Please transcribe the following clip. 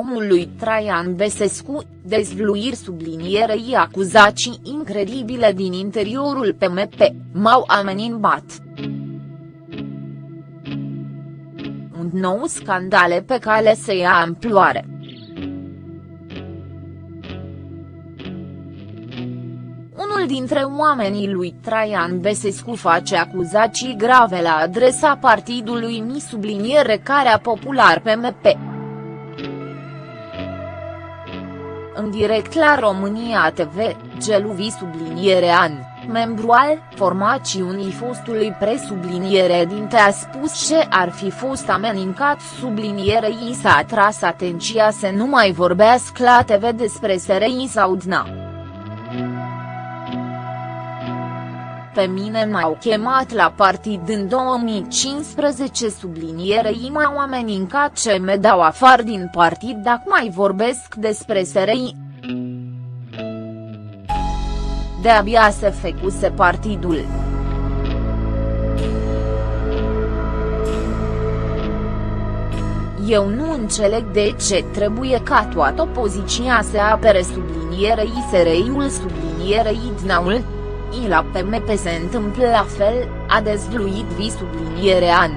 partidul lui Traian Besescu, dezvluiri sublinierei acuzații incredibile din interiorul PMP, m-au amenințat. Un nou scandale pe cale să ia amploare. Unul dintre oamenii lui Traian Besescu face acuzații grave la adresa partidului Mi subliniere care popular PMP. În direct la România TV, Geluvi subliniere an, membru al formațiunii fostului presubliniere dinte a spus ce ar fi fost amenincat sublinierei s-a atras atenția să nu mai vorbească la TV despre SRI Saudna. Pe mine m-au chemat la partid în 2015 sublinierei m-au amenincat ce me dau afară din partid dacă mai vorbesc despre SRI. De-abia se fecuse partidul. Eu nu înțeleg de ce trebuie ca toată opoziția să apere sublinierei SRI-ul sublinierei Dnaul. I la PMP se întâmplă la fel, a dezvluit vi subliniere an.